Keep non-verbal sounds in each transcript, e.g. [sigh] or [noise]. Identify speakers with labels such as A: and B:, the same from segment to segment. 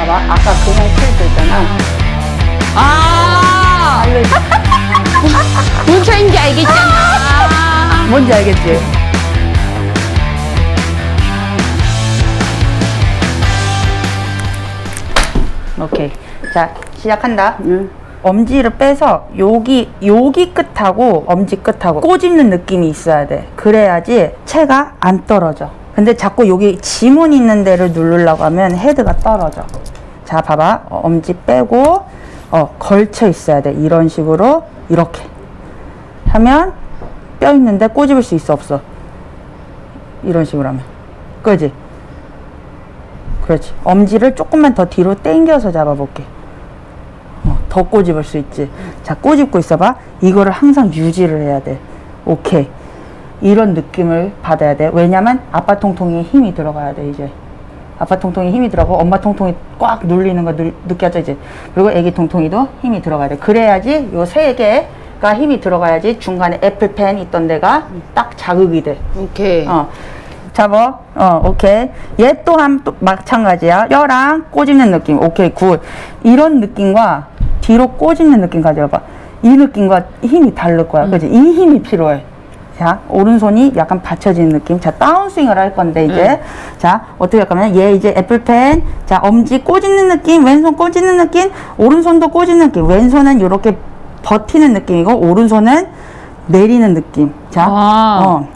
A: 봐봐. 아까 그냥 칠수 있잖아.
B: 아! 뭔 차인지 알겠잖아.
A: 뭔지 알겠지? 오케이. 자, 시작한다. 엄지를 빼서 여기 여기 끝하고 엄지 끝하고 꼬집는 느낌이 있어야 돼. 그래야지 채가 안 떨어져. 근데 자꾸 여기 지문 있는 데를 누르려고 하면 헤드가 떨어져. 자, 봐봐. 어, 엄지 빼고 어, 걸쳐 있어야 돼. 이런 식으로 이렇게 하면 뼈 있는데 꼬집을 수 있어 없어? 이런 식으로 하면. 그지? 그렇지. 엄지를 조금만 더 뒤로 당겨서 잡아볼게. 어, 더 꼬집을 수 있지. 자, 꼬집고 있어봐. 이거를 항상 유지를 해야 돼. 오케이. 이런 느낌을 받아야 돼. 왜냐면 아빠 통통이에 힘이 들어가야 돼, 이제. 아빠 통통이 힘이 들어가고 엄마 통통이 꽉 눌리는 거 느, 느껴져, 이제. 그리고 애기 통통이도 힘이 들어가야 돼. 그래야지 요 세 개가 힘이 들어가야지 중간에 애플펜 있던 데가 딱 자극이 돼.
B: 오케이.
A: 어. 잡어. 어, 오케이. 얘 또한 또 마찬가지야. 뼈랑 꼬집는 느낌. 오케이, good. 이런 느낌과 뒤로 꼬집는 느낌 가져봐. 이 느낌과 힘이 다를 거야. 그지? 이 힘이 필요해. 자, 오른손이 약간 받쳐지는 느낌. 자, 다운스윙을 할 건데, 이제. 자, 어떻게 할 거면, 얘 이제 애플펜. 자, 엄지 꼬집는 느낌, 왼손 꼬집는 느낌, 오른손도 꼬집는 느낌. 왼손은 이렇게 버티는 느낌이고, 오른손은 내리는 느낌. 자,
B: 아.
A: 어.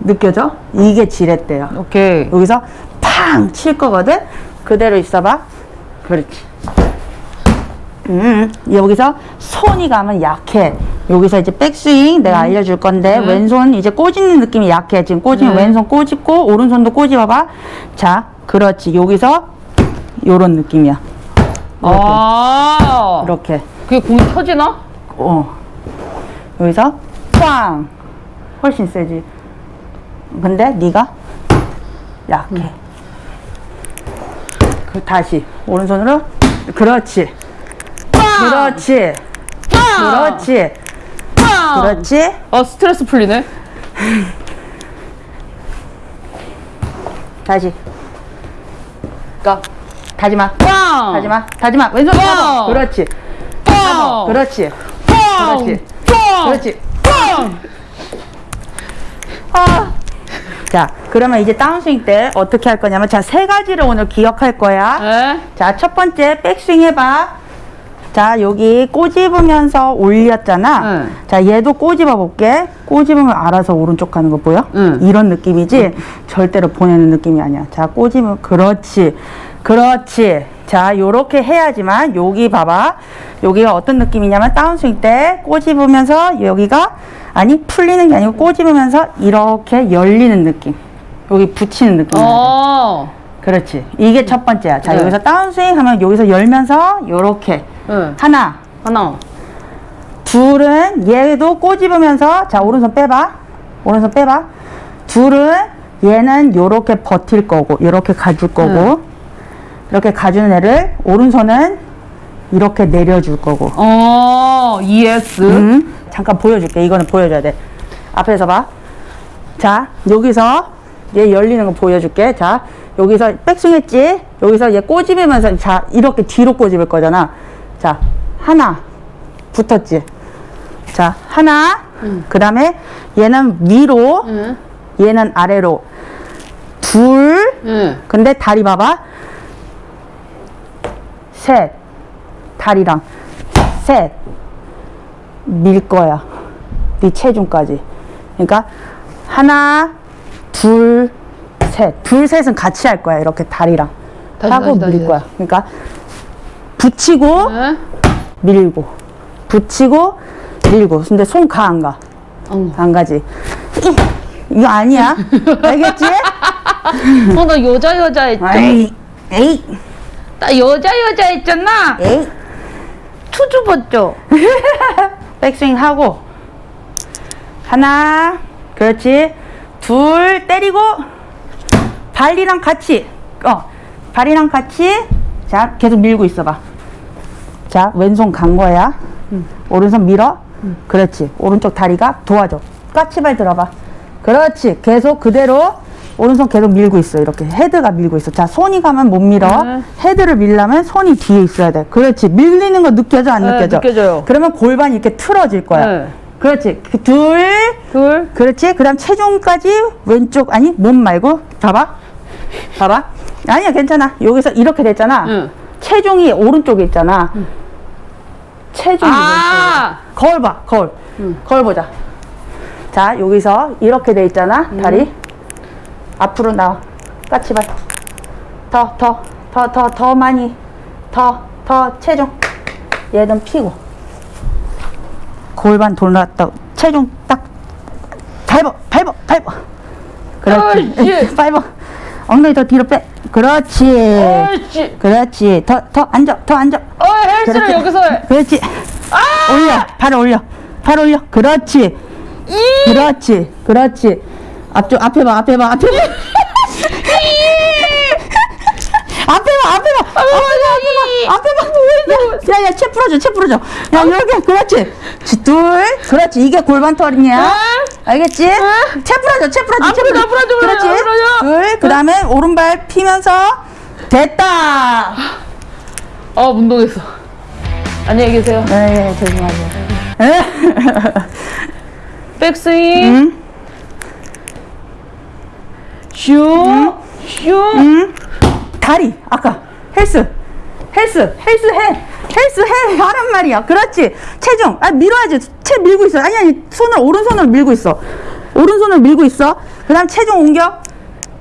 A: 느껴져? 이게 지렛대요.
B: 오케이.
A: 여기서 팡 칠 거거든? 그대로 있어봐. 그렇지. 음, 여기서 손이 가면 약해. 여기서 이제 백스윙 내가 알려줄 건데, 왼손 이제 꼬집는 느낌이 약해. 지금 꼬집면
B: 네.
A: 왼손 꼬집고, 오른손도 꼬집어봐. 자, 그렇지. 여기서 요런 느낌이야.
B: 아.
A: 이렇게.
B: 그게 공이 터지나?
A: 어. 여기서 꽝! 훨씬 세지. 근데 네가 약해. 그 다시 오른손으로 그렇지. 그렇지. 그렇지.
B: 빵!
A: 그렇지.
B: 어, 스트레스 풀리네.
A: 다시. 거. 다지마.
B: 빵!
A: 다지마. 다지마. 왼손
B: 꽝!
A: 잡아. 그렇지.
B: 빵!
A: 그렇지.
B: 빵!
A: 그렇지.
B: 빵!
A: 그렇지.
B: 빵!
A: 아. 자, 그러면 이제 다운스윙 때 어떻게 할 거냐면 자, 세 가지를 오늘 기억할 거야.
B: 에?
A: 자, 첫 번째 백스윙 해봐. 자, 여기 꼬집으면서 올렸잖아.
B: 응.
A: 자, 얘도 꼬집어 볼게. 꼬집으면 알아서 오른쪽 가는 거 보여?
B: 응.
A: 이런 느낌이지? 절대로 보내는 느낌이 아니야. 자, 꼬집으면, 그렇지. 그렇지. 자, 요렇게 해야지만, 여기 봐봐. 여기가 어떤 느낌이냐면, 다운스윙 때 꼬집으면서 여기가, 아니, 풀리는 게 아니고 꼬집으면서 이렇게 열리는 느낌. 여기 붙이는 느낌.
B: 어.
A: 그렇지. 이게 첫 번째야. 자,
B: 네.
A: 여기서 다운스윙 하면 여기서 열면서 요렇게.
B: 응.
A: 하나,
B: 하나.
A: 둘은 얘도 꼬집으면서 자, 오른손 빼봐. 오른손 빼봐. 둘은 얘는 요렇게 버틸 거고, 요렇게 가줄 거고, 이렇게 가주는 애를 오른손은 이렇게 내려줄 거고.
B: 어, ES.
A: 음, 잠깐 보여줄게. 이거는 보여줘야 돼. 앞에서 봐. 자, 여기서 얘 열리는 거 보여줄게. 자, 여기서 백스윙 했지? 여기서 얘 꼬집으면서, 자, 이렇게 뒤로 꼬집을 거잖아. 자, 하나. 붙었지? 자, 하나. 그 다음에 얘는 위로,
B: 응.
A: 얘는 아래로. 둘.
B: 응.
A: 근데 다리 봐봐. 셋. 다리랑. 셋. 밀 거야. 네 체중까지. 그러니까 하나, 둘, 셋. 둘, 셋은 같이 할 거야. 이렇게 다리랑.
B: 다시,
A: 하고
B: 다시, 다시,
A: 밀 거야. 그러니까 붙이고
B: 응?
A: 밀고. 붙이고 밀고. 근데 손 가 안 가?
B: 어.
A: 안 가지. 이- 이거 아니야. 알겠지?
B: 어, 나 여자 여자 했죠.
A: 에이, 에이,
B: 나 여자 여자 했잖아.
A: 에이.
B: 투주 벗죠. [laughs]
A: 백스윙 하고 하나 그렇지 둘 때리고 발이랑 같이 어 발이랑 같이 자 계속 밀고 있어봐 자 왼손 간 거야 오른손 밀어 그렇지 오른쪽 다리가 도와줘 까치발 들어봐 그렇지 계속 그대로 오른손 계속 밀고 있어. 이렇게 헤드가 밀고 있어. 자, 손이 가면 못 밀어.
B: 네.
A: 헤드를 밀려면 손이 뒤에 있어야 돼. 그렇지. 밀리는 거 느껴져? 안
B: 네,
A: 느껴져?
B: 느껴져요.
A: 그러면 골반이 이렇게 틀어질 거야.
B: 네.
A: 그렇지. 그 둘,
B: 둘.
A: 그렇지. 그 다음 체중까지 왼쪽, 아니, 몸 말고. 봐봐. 봐봐. 아니야, 괜찮아. 여기서 이렇게 됐잖아.
B: 응.
A: 체중이 오른쪽에 있잖아. 체중이
B: 아!
A: 왼쪽에. 거울 봐, 거울. 거울 보자. 자, 여기서 이렇게 돼 있잖아. 다리. 앞으로 나와. 까치발. 더, 더, 더, 더, 더 많이. 더, 더 체중. 얘는 피고. 골반 돌았다. 체중 딱. 밟어, 밟어, 밟어. 그렇지. [laughs] 밟어. 엉덩이 더 뒤로 빼. 그렇지.
B: 옳지.
A: 그렇지. 더, 더 앉아, 더 앉아.
B: 어, 헬스를. 여기서 해.
A: 그렇지.
B: 아!
A: 올려. 팔 올려. 팔 올려. 그렇지.
B: 이!
A: 그렇지. 그렇지. 앞쪽, 앞에 봐, 앞에 봐, 앞에 봐. [laughs] 앞에 봐, 앞에 봐.
B: 아,
A: 앞에 봐, 앞에 봐. 야, 야, 채 풀어줘, 채 풀어줘. 야, 이렇게, 그렇지. 지, 둘, 그렇지. 이게 골반털이냐?
B: 아.
A: 알겠지? 채 풀어줘, 채 풀어줘, 채 풀어줘.
B: 앞으로,
A: 그렇지. 둘, 그 다음에 오른발 피면서, 됐다.
B: 어, 운동했어. 안녕히 계세요.
A: 네, 죄송하죠. [laughs]
B: 백스윙.
A: 응?
B: 슈.
A: 다리 아까 헬스 헬스 헬스 해 헬스 해 하란 말이야 그렇지 체중 아 밀어야지 채 밀고 있어 아니 아니 손을 오른손으로 밀고 있어 오른손을 밀고 있어 그 다음 체중 옮겨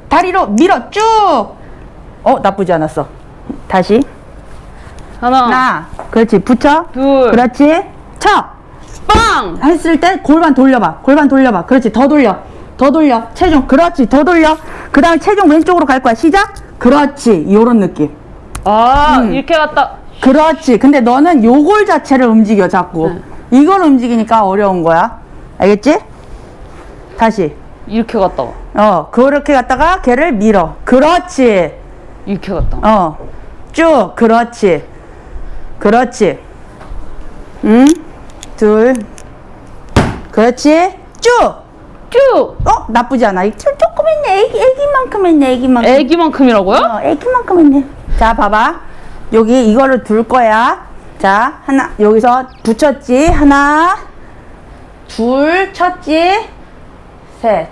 A: 다리로 밀어 쭉어 나쁘지 않았어 다시
B: 하나.
A: 하나 그렇지 붙여
B: 둘.
A: 그렇지 쳐
B: 빵!
A: 했을 때 골반 돌려봐. 골반 돌려봐. 그렇지. 더 돌려. 더 돌려. 체중. 그렇지. 더 돌려. 그 다음에 체중 왼쪽으로 갈 거야. 시작. 그렇지. 요런 느낌.
B: 아,
A: 음.
B: 이렇게 갔다.
A: 그렇지. 근데 너는 요골 자체를 움직여, 자꾸.
B: 네.
A: 이걸 움직이니까 어려운 거야. 알겠지? 다시.
B: 이렇게 갔다 와.
A: 어, 그렇게 갔다가 걔를 밀어. 그렇지.
B: 이렇게 갔다 와.
A: 어. 쭉. 그렇지. 그렇지. 응? 둘. 그렇지. 쭉.
B: 쭉!
A: 어? 나쁘지 않아. 조금 했네. 애기, 애기만큼 했네. 애기만큼.
B: 애기만큼이라고요?
A: 어, 애기만큼 했네. 자, 봐봐. 여기 이거를 둘 거야. 자, 하나, 여기서 붙였지. 하나, 둘, 쳤지. 셋.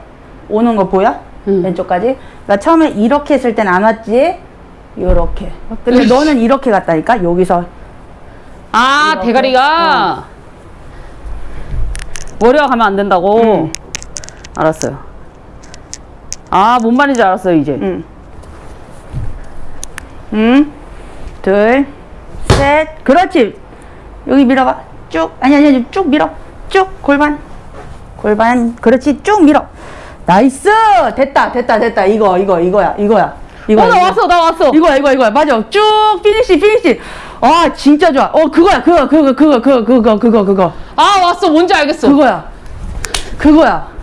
A: 오는 거 보여?
B: 응.
A: 왼쪽까지. 그러니까 처음에 이렇게 했을 땐 안 왔지. 요렇게. 근데
B: 으이씨.
A: 너는 이렇게 갔다니까? 여기서.
B: 아,
A: 이렇게?
B: 대가리가. 머리가 가면 안 된다고?
A: 응.
B: 알았어요. 아, 뭔 말인지 알았어요, 이제.
A: 응. 응. 둘, 셋. 그렇지. 여기 밀어봐. 쭉. 아니, 아니, 아니. 쭉 밀어. 쭉. 골반. 골반. 그렇지. 쭉 밀어. nice! 됐다, 됐다, 됐다. 이거, 이거, 이거야, 이거야. 이거.
B: 어, 나. 왔어, 나 왔어.
A: 이거야, 이거야, 이거야. 맞아. 쭉 피니시, 피니시. 아, 진짜 좋아. 어, 그거야, 그거, 그거, 그거, 그거, 그거, 그거, 그거.
B: 아, 왔어. 뭔지 알겠어.
A: 그거야. 그거야.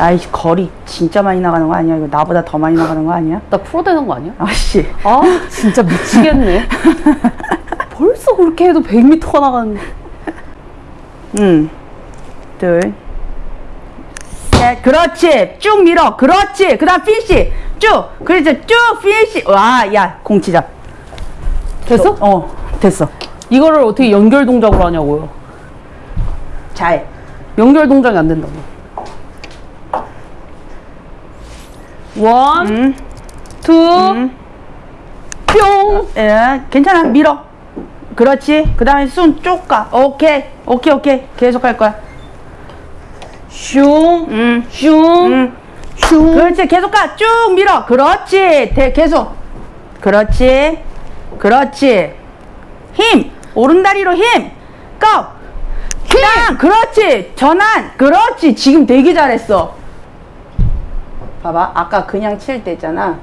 A: 아이씨, 거리 진짜 많이 나가는 거 아니야? 이거 나보다 더 많이 나가는 거 아니야?
B: 나 프로 되는 거 아니야?
A: 아씨.
B: 아, 진짜 미치겠네. [laughs] 벌써 그렇게 해도 100m가 나가는데.
A: 응. 둘. 셋. 그렇지. 쭉 밀어. 그렇지. 그 다음 피니시. 쭉. 그렇지. 쭉 피니시. 와, 야, 공 치자.
B: 됐어?
A: 어, 됐어.
B: 이거를 어떻게 연결 동작으로 하냐고요.
A: 잘.
B: 연결 동작이 안 된다고. one,
A: 응.
B: two,
A: 응.
B: 뿅.
A: 예, 괜찮아. 밀어. 그렇지. 그 다음에 손쭉 가. 오케이. 오케이, 오케이. 계속 할 거야.
B: 슝,
A: 응.
B: 슝,
A: 응.
B: 슝.
A: 그렇지 계속 가 쭉 밀어 그렇지 대, 계속 그렇지 그렇지 힘 오른다리로 힘 고! 그냥 그렇지 전환 그렇지 지금 되게 잘했어 봐봐. 아까 그냥 칠 때 있잖아.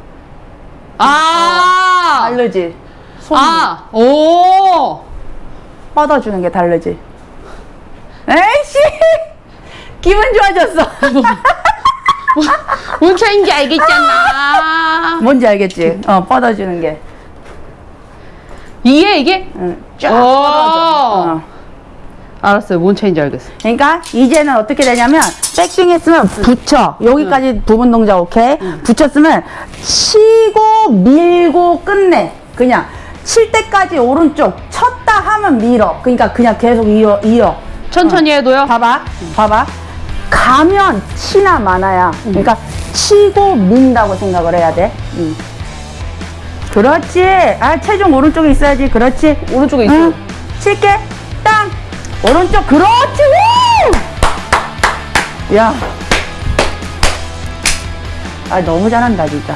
B: 아,
A: 다르지. 손
B: 아, 오.
A: 뻗어주는 게 다르지. 에이씨! 기분 좋아졌어. [laughs]
B: 뭔 차인지 알겠잖아.
A: 뭔지 알겠지? 어 뻗어주는 게.
B: 이게 이게?
A: 응, 쫙
B: 오.
A: 뻗어져 어.
B: 알았어요. 뭔 차인지 알겠어.
A: 그러니까 이제는 어떻게 되냐면 백스윙 했으면 붙여. 여기까지 부분 동작 오케이? 붙였으면 치고 밀고 끝내. 그냥 칠 때까지 오른쪽 쳤다 하면 밀어. 그러니까 그냥 계속 이어 이어.
B: 천천히 해도요?
A: 봐봐. 봐봐. 가면 치나 마나야. 그러니까 치고 민다고 생각을 해야 돼. 음. 그렇지. 아 체중 오른쪽에 있어야지. 그렇지.
B: 오른쪽에 있어.
A: 응. 칠게. 땅. 오른쪽. 그렇지. 우! 야. 아, 너무 잘한다, 진짜.